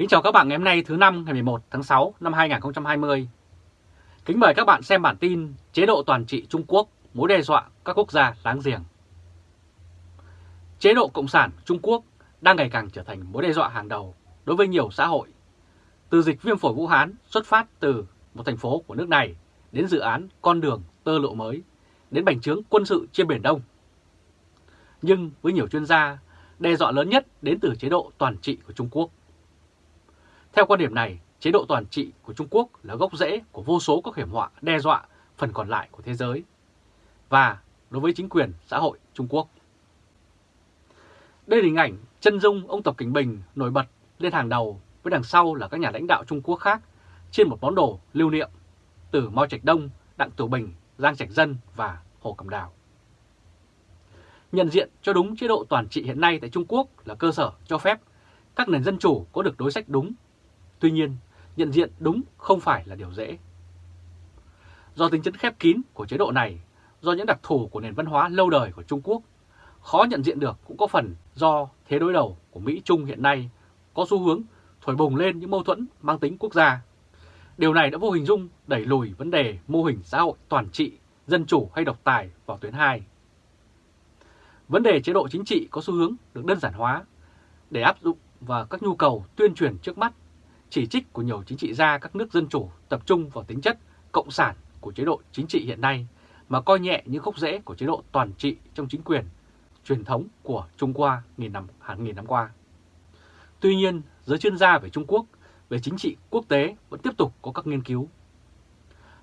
Kính chào các bạn ngày hôm nay thứ năm ngày 11 tháng 6 năm 2020. Kính mời các bạn xem bản tin chế độ toàn trị Trung Quốc mối đe dọa các quốc gia láng giềng. Chế độ Cộng sản Trung Quốc đang ngày càng trở thành mối đe dọa hàng đầu đối với nhiều xã hội. Từ dịch viêm phổi Vũ Hán xuất phát từ một thành phố của nước này đến dự án con đường tơ lộ mới, đến bành trướng quân sự trên Biển Đông. Nhưng với nhiều chuyên gia, đe dọa lớn nhất đến từ chế độ toàn trị của Trung Quốc. Theo quan điểm này, chế độ toàn trị của Trung Quốc là gốc rễ của vô số các hiểm họa đe dọa phần còn lại của thế giới và đối với chính quyền xã hội Trung Quốc. Đây là hình ảnh chân dung ông Tập Cảnh Bình nổi bật lên hàng đầu với đằng sau là các nhà lãnh đạo Trung Quốc khác trên một món đồ lưu niệm từ Mao Trạch Đông, Đặng Tiểu Bình, Giang Trạch Dân và Hồ Cẩm Đào. Nhận diện cho đúng chế độ toàn trị hiện nay tại Trung Quốc là cơ sở cho phép các nền dân chủ có được đối sách đúng. Tuy nhiên, nhận diện đúng không phải là điều dễ. Do tính chất khép kín của chế độ này, do những đặc thù của nền văn hóa lâu đời của Trung Quốc, khó nhận diện được cũng có phần do thế đối đầu của Mỹ-Trung hiện nay có xu hướng thổi bùng lên những mâu thuẫn mang tính quốc gia. Điều này đã vô hình dung đẩy lùi vấn đề mô hình xã hội toàn trị, dân chủ hay độc tài vào tuyến 2. Vấn đề chế độ chính trị có xu hướng được đơn giản hóa để áp dụng vào các nhu cầu tuyên truyền trước mắt, chỉ trích của nhiều chính trị gia các nước dân chủ tập trung vào tính chất cộng sản của chế độ chính trị hiện nay mà coi nhẹ những gốc rễ của chế độ toàn trị trong chính quyền truyền thống của Trung Hoa nghìn năm hàng nghìn năm qua. Tuy nhiên, giới chuyên gia về Trung Quốc, về chính trị quốc tế vẫn tiếp tục có các nghiên cứu.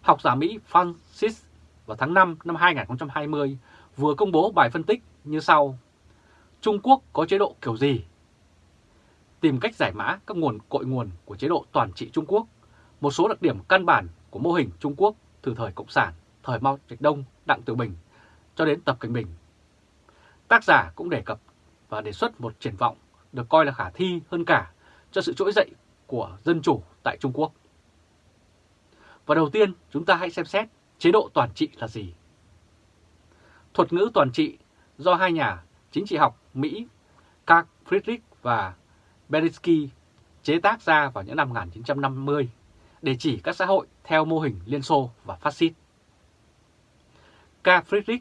Học giả Mỹ Francis vào tháng 5 năm 2020 vừa công bố bài phân tích như sau. Trung Quốc có chế độ kiểu gì? Tìm cách giải mã các nguồn cội nguồn của chế độ toàn trị Trung Quốc, một số đặc điểm căn bản của mô hình Trung Quốc từ thời Cộng sản, thời Mao Trạch Đông, Đặng Tiểu Bình cho đến Tập Cảnh Bình. Tác giả cũng đề cập và đề xuất một triển vọng được coi là khả thi hơn cả cho sự trỗi dậy của dân chủ tại Trung Quốc. Và đầu tiên chúng ta hãy xem xét chế độ toàn trị là gì. Thuật ngữ toàn trị do hai nhà chính trị học Mỹ Karl Friedrich và Beritsky chế tác ra vào những năm 1950 để chỉ các xã hội theo mô hình Liên Xô và phát xít. Karl Friedrich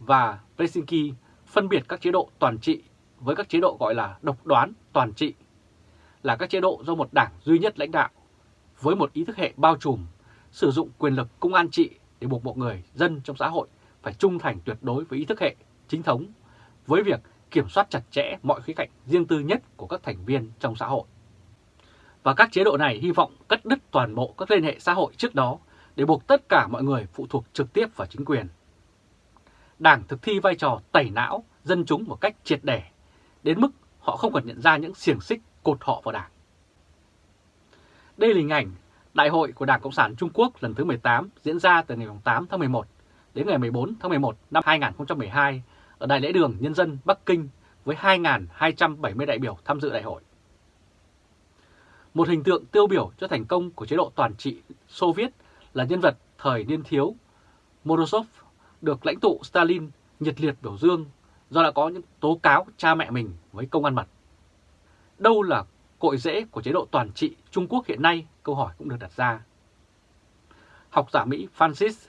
và Berinsky phân biệt các chế độ toàn trị với các chế độ gọi là độc đoán toàn trị, là các chế độ do một đảng duy nhất lãnh đạo với một ý thức hệ bao trùm, sử dụng quyền lực công an trị để buộc mọi người dân trong xã hội phải trung thành tuyệt đối với ý thức hệ chính thống với việc kiểm soát chặt chẽ mọi khía cạnh riêng tư nhất của các thành viên trong xã hội. Và các chế độ này hy vọng cắt đứt toàn bộ các liên hệ xã hội trước đó để buộc tất cả mọi người phụ thuộc trực tiếp vào chính quyền. Đảng thực thi vai trò tẩy não dân chúng một cách triệt để, đến mức họ không còn nhận ra những xiềng xích cột họ vào đảng. Đây là hình ảnh Đại hội của Đảng Cộng sản Trung Quốc lần thứ 18 diễn ra từ ngày 8 tháng 11 đến ngày 14 tháng 11 năm 2012 ở Đại lễ đường, Nhân dân, Bắc Kinh với 2.270 đại biểu tham dự đại hội. Một hình tượng tiêu biểu cho thành công của chế độ toàn trị Xô Viết là nhân vật thời niên thiếu Morozov được lãnh tụ Stalin nhiệt liệt biểu dương do đã có những tố cáo cha mẹ mình với công an mật. Đâu là cội rễ của chế độ toàn trị Trung Quốc hiện nay? Câu hỏi cũng được đặt ra. Học giả Mỹ Francis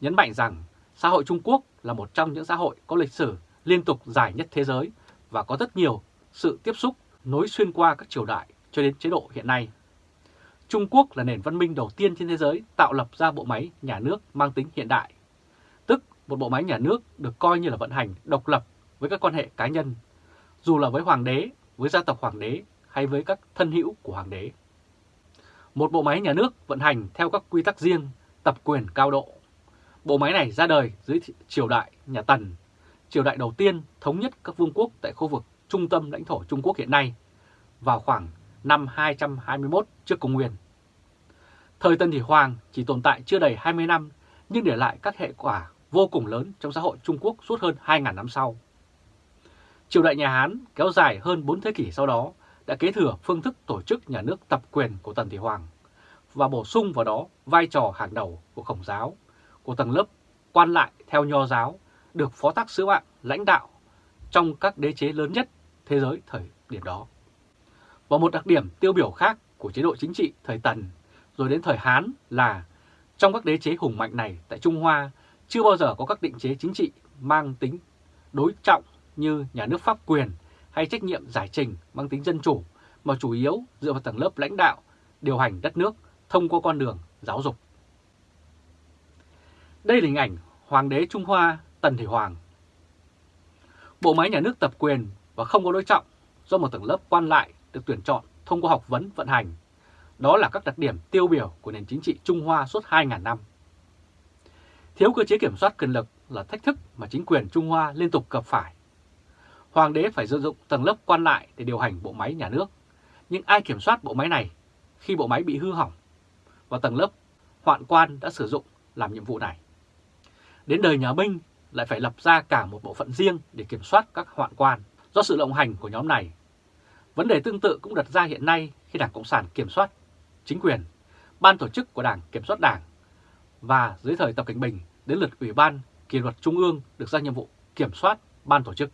nhấn mạnh rằng xã hội Trung Quốc là một trong những xã hội có lịch sử liên tục dài nhất thế giới và có rất nhiều sự tiếp xúc nối xuyên qua các triều đại cho đến chế độ hiện nay. Trung Quốc là nền văn minh đầu tiên trên thế giới tạo lập ra bộ máy nhà nước mang tính hiện đại, tức một bộ máy nhà nước được coi như là vận hành độc lập với các quan hệ cá nhân, dù là với hoàng đế, với gia tộc hoàng đế hay với các thân hữu của hoàng đế. Một bộ máy nhà nước vận hành theo các quy tắc riêng, tập quyền cao độ. Bộ máy này ra đời dưới triều đại nhà Tần, triều đại đầu tiên thống nhất các vương quốc tại khu vực trung tâm lãnh thổ Trung Quốc hiện nay, vào khoảng năm 221 trước công nguyên. Thời Tân Thị Hoàng chỉ tồn tại chưa đầy 20 năm nhưng để lại các hệ quả vô cùng lớn trong xã hội Trung Quốc suốt hơn 2.000 năm sau. Triều đại nhà Hán kéo dài hơn 4 thế kỷ sau đó đã kế thừa phương thức tổ chức nhà nước tập quyền của Tần Thị Hoàng và bổ sung vào đó vai trò hàng đầu của Khổng giáo, của tầng lớp quan lại theo nho giáo được phó tác sứ mạng lãnh đạo trong các đế chế lớn nhất thế giới thời điểm đó. Và một đặc điểm tiêu biểu khác của chế độ chính trị thời Tần rồi đến thời Hán là trong các đế chế hùng mạnh này tại Trung Hoa, chưa bao giờ có các định chế chính trị mang tính đối trọng như nhà nước pháp quyền hay trách nhiệm giải trình mang tính dân chủ, mà chủ yếu dựa vào tầng lớp lãnh đạo điều hành đất nước thông qua con đường giáo dục. Đây là hình ảnh Hoàng đế Trung Hoa Tần Thủy Hoàng. Bộ máy nhà nước tập quyền và không có đối trọng do một tầng lớp quan lại được tuyển chọn thông qua học vấn vận hành. Đó là các đặc điểm tiêu biểu của nền chính trị Trung Hoa suốt 2.000 năm. Thiếu cơ chế kiểm soát quyền lực là thách thức mà chính quyền Trung Hoa liên tục gặp phải. Hoàng đế phải sử dụng tầng lớp quan lại để điều hành bộ máy nhà nước. Nhưng ai kiểm soát bộ máy này khi bộ máy bị hư hỏng? Và tầng lớp hoạn quan đã sử dụng làm nhiệm vụ này. Đến đời nhà Minh lại phải lập ra cả một bộ phận riêng để kiểm soát các hoạn quan do sự lộng hành của nhóm này. Vấn đề tương tự cũng đặt ra hiện nay khi Đảng Cộng sản kiểm soát chính quyền, ban tổ chức của Đảng kiểm soát Đảng và dưới thời Tập Cảnh Bình đến lượt Ủy ban kỷ luật Trung ương được ra nhiệm vụ kiểm soát ban tổ chức.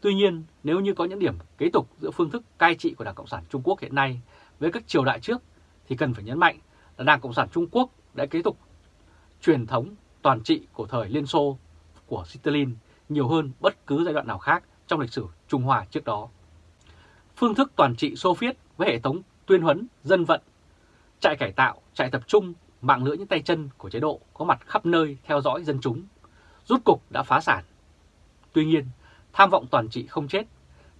Tuy nhiên, nếu như có những điểm kế tục giữa phương thức cai trị của Đảng Cộng sản Trung Quốc hiện nay với các triều đại trước, thì cần phải nhấn mạnh là Đảng Cộng sản Trung Quốc đã kế tục truyền thống toàn trị của thời Liên Xô của Stalin nhiều hơn bất cứ giai đoạn nào khác trong lịch sử Trung Hoa trước đó. Phương thức toàn trị Xô Viết với hệ thống tuyên huấn, dân vận, trại cải tạo, trại tập trung, mạng lưới những tay chân của chế độ có mặt khắp nơi theo dõi dân chúng, rút cục đã phá sản. Tuy nhiên, tham vọng toàn trị không chết,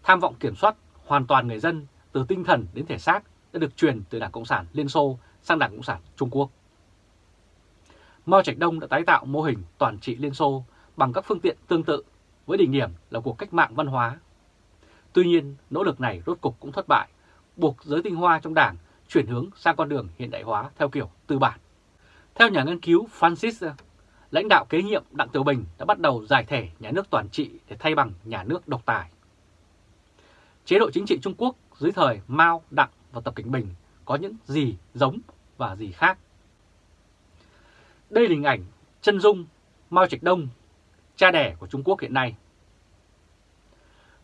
tham vọng kiểm soát hoàn toàn người dân từ tinh thần đến thể xác đã được truyền từ Đảng Cộng sản Liên Xô sang Đảng Cộng sản Trung Quốc. Mao Trạch Đông đã tái tạo mô hình toàn trị Liên Xô bằng các phương tiện tương tự với đỉnh điểm là cuộc cách mạng văn hóa. Tuy nhiên, nỗ lực này rốt cục cũng thất bại, buộc giới tinh hoa trong đảng chuyển hướng sang con đường hiện đại hóa theo kiểu tư bản. Theo nhà nghiên cứu Francis, lãnh đạo kế nhiệm Đặng Tiểu Bình đã bắt đầu giải thể nhà nước toàn trị để thay bằng nhà nước độc tài. Chế độ chính trị Trung Quốc dưới thời Mao, Đặng và Tập Cảnh Bình có những gì giống và gì khác. Đây là hình ảnh chân dung Mao Trạch Đông, cha đẻ của Trung Quốc hiện nay.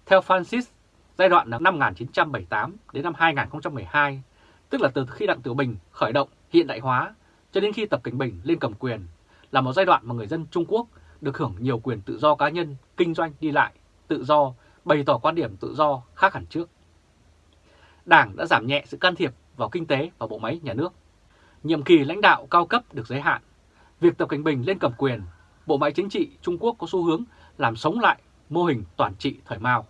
Theo Francis, giai đoạn năm 1978 đến năm 2012, tức là từ khi Đặng Tiểu Bình khởi động hiện đại hóa cho đến khi Tập Cảnh Bình lên cầm quyền, là một giai đoạn mà người dân Trung Quốc được hưởng nhiều quyền tự do cá nhân, kinh doanh, đi lại, tự do, bày tỏ quan điểm tự do khác hẳn trước. Đảng đã giảm nhẹ sự can thiệp vào kinh tế và bộ máy nhà nước. Nhiệm kỳ lãnh đạo cao cấp được giới hạn. Việc Tập Cảnh Bình lên cầm quyền, bộ máy chính trị Trung Quốc có xu hướng làm sống lại mô hình toàn trị thời Mao.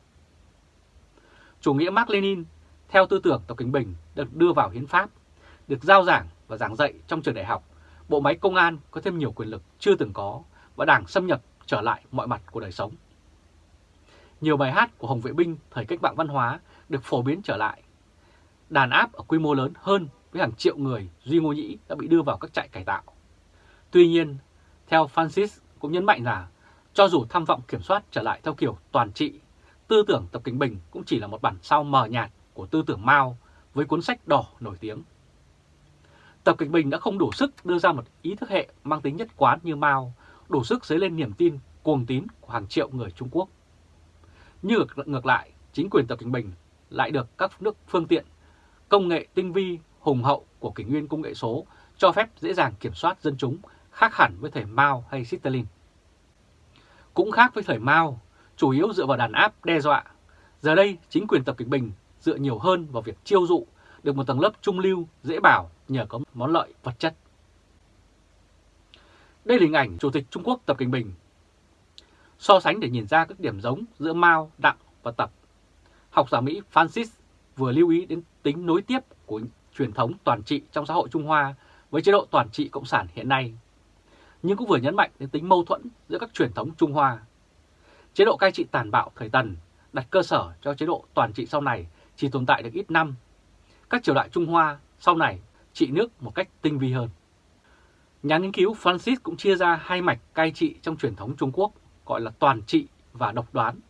Chủ nghĩa Mark Lenin theo tư tưởng Tập Cảnh Bình được đưa vào hiến pháp, được giao giảng và giảng dạy trong trường đại học. Bộ máy công an có thêm nhiều quyền lực chưa từng có và đảng xâm nhập trở lại mọi mặt của đời sống. Nhiều bài hát của Hồng Vệ Binh thời cách mạng văn hóa được phổ biến trở lại. Đàn áp ở quy mô lớn hơn với hàng triệu người Duy Ngô Nhĩ đã bị đưa vào các trại cải tạo. Tuy nhiên, theo Francis cũng nhấn mạnh là cho dù tham vọng kiểm soát trở lại theo kiểu toàn trị, tư tưởng Tập Kinh Bình cũng chỉ là một bản sao mờ nhạt của tư tưởng Mao với cuốn sách đỏ nổi tiếng. Tập Kinh Bình đã không đủ sức đưa ra một ý thức hệ mang tính nhất quán như Mao, đủ sức dấy lên niềm tin cuồng tín của hàng triệu người Trung Quốc. Như ngược lại, chính quyền Tập Kinh Bình lại được các nước phương tiện, công nghệ tinh vi, hùng hậu của kỷ nguyên công nghệ số cho phép dễ dàng kiểm soát dân chúng khác hẳn với thời Mao hay Stalin. Cũng khác với thời Mao, chủ yếu dựa vào đàn áp đe dọa. Giờ đây, chính quyền Tập Cận Bình dựa nhiều hơn vào việc chiêu dụ được một tầng lớp trung lưu dễ bảo nhờ có món lợi vật chất. Đây là hình ảnh Chủ tịch Trung Quốc Tập Cận Bình. So sánh để nhìn ra các điểm giống giữa Mao, Đặng và Tập. Học giả Mỹ Francis vừa lưu ý đến tính nối tiếp của truyền thống toàn trị trong xã hội Trung Hoa với chế độ toàn trị Cộng sản hiện nay. Nhưng cũng vừa nhấn mạnh đến tính mâu thuẫn giữa các truyền thống Trung Hoa. Chế độ cai trị tàn bạo thời Tần đặt cơ sở cho chế độ toàn trị sau này chỉ tồn tại được ít năm. Các triều đại Trung Hoa sau này trị nước một cách tinh vi hơn. Nhà nghiên cứu Francis cũng chia ra hai mạch cai trị trong truyền thống Trung Quốc gọi là toàn trị và độc đoán.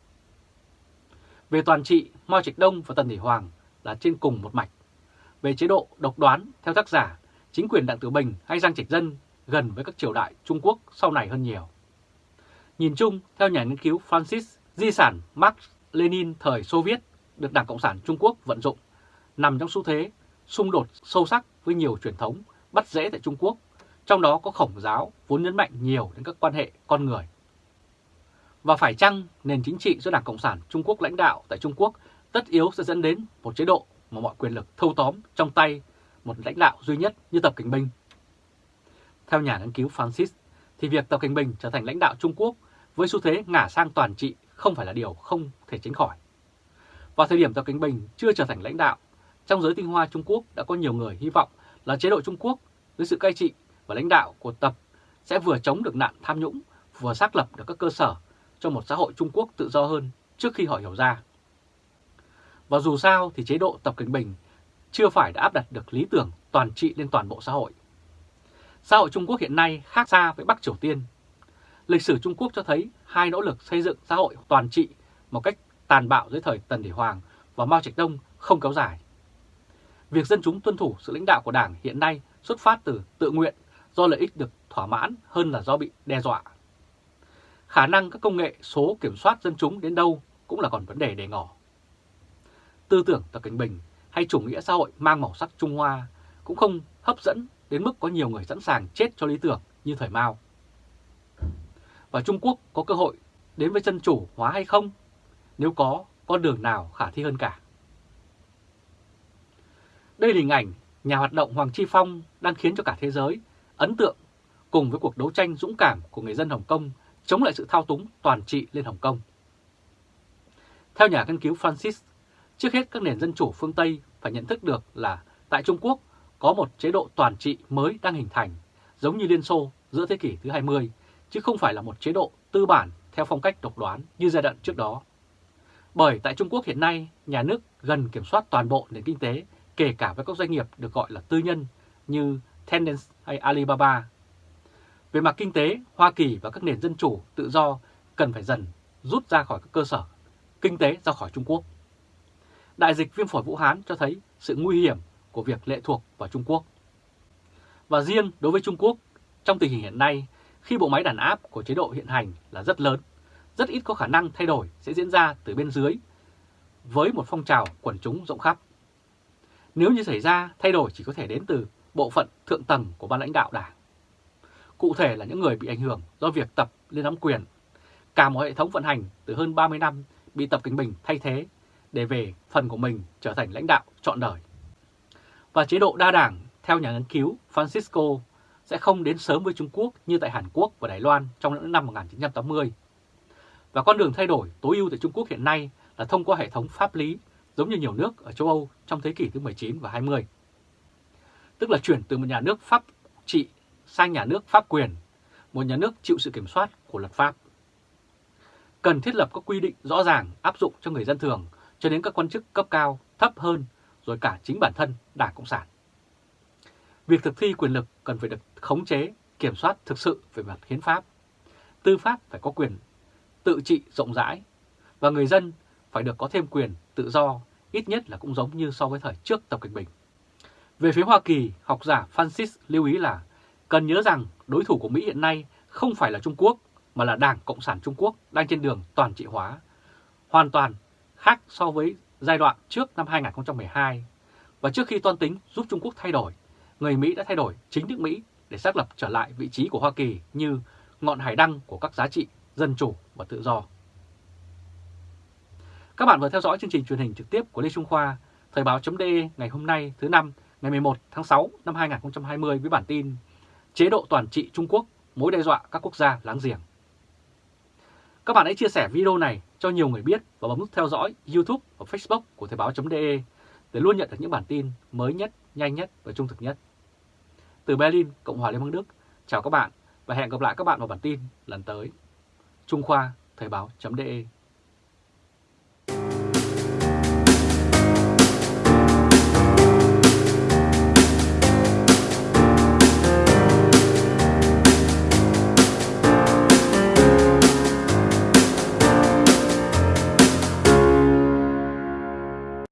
Về toàn trị, Mao Trạch Đông và Tần Thủy Hoàng là trên cùng một mạch. Về chế độ độc đoán, theo tác giả, chính quyền Đặng Tử Bình hay Giang Trạch Dân gần với các triều đại Trung Quốc sau này hơn nhiều. Nhìn chung, theo nhà nghiên cứu Francis, di sản Marx Lenin thời Xô Viết được Đảng Cộng sản Trung Quốc vận dụng nằm trong xu thế xung đột sâu sắc với nhiều truyền thống bắt rễ tại Trung Quốc, trong đó có khổng giáo vốn nhấn mạnh nhiều đến các quan hệ con người. Và phải chăng nền chính trị do Đảng Cộng sản Trung Quốc lãnh đạo tại Trung Quốc tất yếu sẽ dẫn đến một chế độ mà mọi quyền lực thâu tóm trong tay một lãnh đạo duy nhất như Tập Cảnh Bình? Theo nhà nghiên cứu Francis, thì việc Tập Cảnh Bình trở thành lãnh đạo Trung Quốc với xu thế ngả sang toàn trị không phải là điều không thể tránh khỏi. Vào thời điểm Tập Cảnh Bình chưa trở thành lãnh đạo, trong giới tinh hoa Trung Quốc đã có nhiều người hy vọng là chế độ Trung Quốc dưới sự cai trị và lãnh đạo của Tập sẽ vừa chống được nạn tham nhũng, vừa xác lập được các cơ sở cho một xã hội Trung Quốc tự do hơn trước khi họ hiểu ra. Và dù sao thì chế độ Tập Cảnh Bình chưa phải đã áp đặt được lý tưởng toàn trị lên toàn bộ xã hội. Xã hội Trung Quốc hiện nay khác xa với Bắc Triều Tiên. Lịch sử Trung Quốc cho thấy hai nỗ lực xây dựng xã hội toàn trị một cách tàn bạo dưới thời Tần Thủy Hoàng và Mao Trạch Đông không kéo dài. Việc dân chúng tuân thủ sự lãnh đạo của Đảng hiện nay xuất phát từ tự nguyện do lợi ích được thỏa mãn hơn là do bị đe dọa. Khả năng các công nghệ số kiểm soát dân chúng đến đâu cũng là còn vấn đề để ngỏ. Tư tưởng Tập Cảnh Bình hay chủ nghĩa xã hội mang màu sắc Trung Hoa cũng không hấp dẫn đến mức có nhiều người sẵn sàng chết cho lý tưởng như thời Mao. Và Trung Quốc có cơ hội đến với dân chủ hóa hay không? Nếu có, con đường nào khả thi hơn cả? Đây là hình ảnh nhà hoạt động Hoàng Chi Phong đang khiến cho cả thế giới ấn tượng cùng với cuộc đấu tranh dũng cảm của người dân Hồng Kông chống lại sự thao túng toàn trị lên Hồng Kông. Theo nhà nghiên cứu Francis, trước hết các nền dân chủ phương Tây phải nhận thức được là tại Trung Quốc có một chế độ toàn trị mới đang hình thành, giống như Liên Xô giữa thế kỷ thứ 20, chứ không phải là một chế độ tư bản theo phong cách độc đoán như giai đoạn trước đó. Bởi tại Trung Quốc hiện nay, nhà nước gần kiểm soát toàn bộ nền kinh tế, kể cả với các doanh nghiệp được gọi là tư nhân như Tencent hay Alibaba. Về mặt kinh tế, Hoa Kỳ và các nền dân chủ tự do cần phải dần rút ra khỏi các cơ sở kinh tế ra khỏi Trung Quốc. Đại dịch viêm phổi Vũ Hán cho thấy sự nguy hiểm của việc lệ thuộc vào Trung Quốc. Và riêng đối với Trung Quốc, trong tình hình hiện nay, khi bộ máy đàn áp của chế độ hiện hành là rất lớn, rất ít có khả năng thay đổi sẽ diễn ra từ bên dưới với một phong trào quần chúng rộng khắp. Nếu như xảy ra, thay đổi chỉ có thể đến từ bộ phận thượng tầng của ban lãnh đạo đảng. Cụ thể là những người bị ảnh hưởng do việc tập lên nắm quyền. Cả một hệ thống vận hành từ hơn 30 năm bị Tập Kinh Bình thay thế để về phần của mình trở thành lãnh đạo trọn đời. Và chế độ đa đảng, theo nhà nghiên cứu Francisco, sẽ không đến sớm với Trung Quốc như tại Hàn Quốc và Đài Loan trong những năm 1980. Và con đường thay đổi tối ưu tại Trung Quốc hiện nay là thông qua hệ thống pháp lý giống như nhiều nước ở châu Âu trong thế kỷ thứ 19 và 20. Tức là chuyển từ một nhà nước pháp trị sang nhà nước pháp quyền, một nhà nước chịu sự kiểm soát của luật pháp. Cần thiết lập các quy định rõ ràng áp dụng cho người dân thường cho đến các quan chức cấp cao thấp hơn rồi cả chính bản thân Đảng Cộng sản. Việc thực thi quyền lực cần phải được khống chế, kiểm soát thực sự về mặt hiến pháp. Tư pháp phải có quyền tự trị rộng rãi và người dân phải được có thêm quyền tự do, ít nhất là cũng giống như so với thời trước Tập Cảnh Bình. Về phía Hoa Kỳ, học giả Francis lưu ý là cần nhớ rằng đối thủ của Mỹ hiện nay không phải là Trung Quốc mà là Đảng Cộng sản Trung Quốc đang trên đường toàn trị hóa, hoàn toàn khác so với giai đoạn trước năm 2012. Và trước khi toan tính giúp Trung Quốc thay đổi, người Mỹ đã thay đổi chính nước Mỹ để xác lập trở lại vị trí của Hoa Kỳ như ngọn hải đăng của các giá trị dân chủ và tự do. Các bạn vừa theo dõi chương trình truyền hình trực tiếp của Lê Trung Khoa, Thời báo.de ngày hôm nay thứ năm ngày 11 tháng 6 năm 2020 với bản tin Chế độ toàn trị Trung Quốc mối đe dọa các quốc gia láng giềng. Các bạn hãy chia sẻ video này cho nhiều người biết và bấm nút theo dõi YouTube và Facebook của Thời báo.de để luôn nhận được những bản tin mới nhất, nhanh nhất và trung thực nhất. Từ Berlin, Cộng hòa Liên bang Đức, chào các bạn và hẹn gặp lại các bạn vào bản tin lần tới. Trung Khoa, Thời báo.de